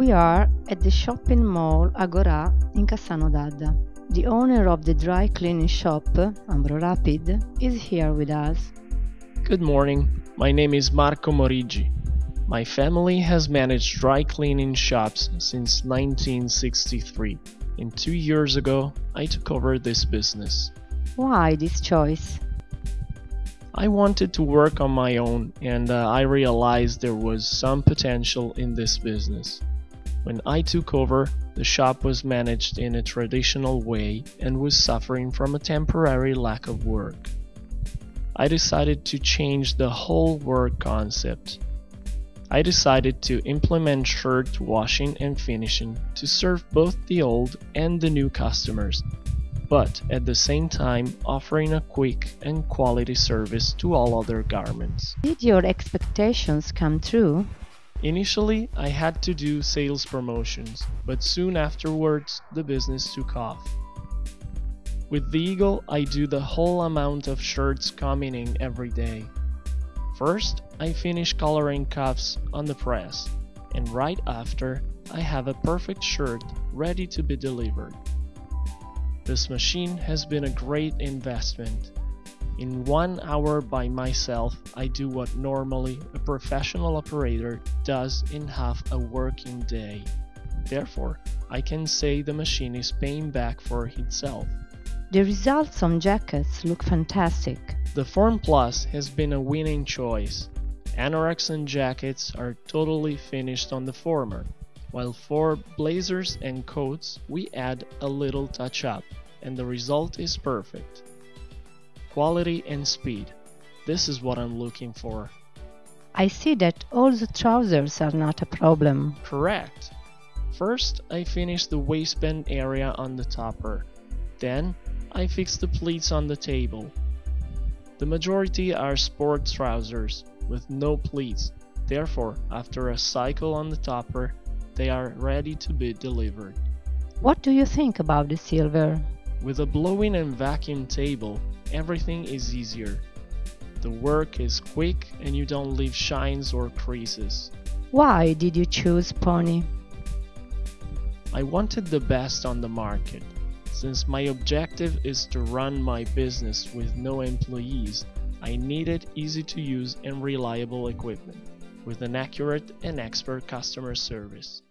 We are at the shopping mall Agora in Cassano d'Adda. The owner of the dry cleaning shop, Ambro Rapid, is here with us. Good morning. My name is Marco Morigi. My family has managed dry cleaning shops since 1963, and two years ago I took over this business. Why this choice? I wanted to work on my own and uh, I realized there was some potential in this business. When I took over, the shop was managed in a traditional way and was suffering from a temporary lack of work. I decided to change the whole work concept. I decided to implement shirt washing and finishing to serve both the old and the new customers, but at the same time offering a quick and quality service to all other garments. Did your expectations come true? Initially, I had to do sales promotions, but soon afterwards the business took off. With the Eagle, I do the whole amount of shirts coming in every day. First, I finish coloring cuffs on the press, and right after, I have a perfect shirt ready to be delivered. This machine has been a great investment. In one hour by myself, I do what normally a professional operator does in half a working day. Therefore, I can say the machine is paying back for itself. The results on jackets look fantastic. The Form Plus has been a winning choice. Anoraks and jackets are totally finished on the former, while for blazers and coats we add a little touch up, and the result is perfect. Quality and speed. This is what I'm looking for. I see that all the trousers are not a problem. Correct. First, I finish the waistband area on the topper. Then, I fix the pleats on the table. The majority are sport trousers with no pleats, therefore after a cycle on the topper, they are ready to be delivered. What do you think about the silver? With a blowing and vacuum table, everything is easier. The work is quick and you don't leave shines or creases. Why did you choose Pony? I wanted the best on the market. Since my objective is to run my business with no employees, I needed easy to use and reliable equipment with an accurate and expert customer service.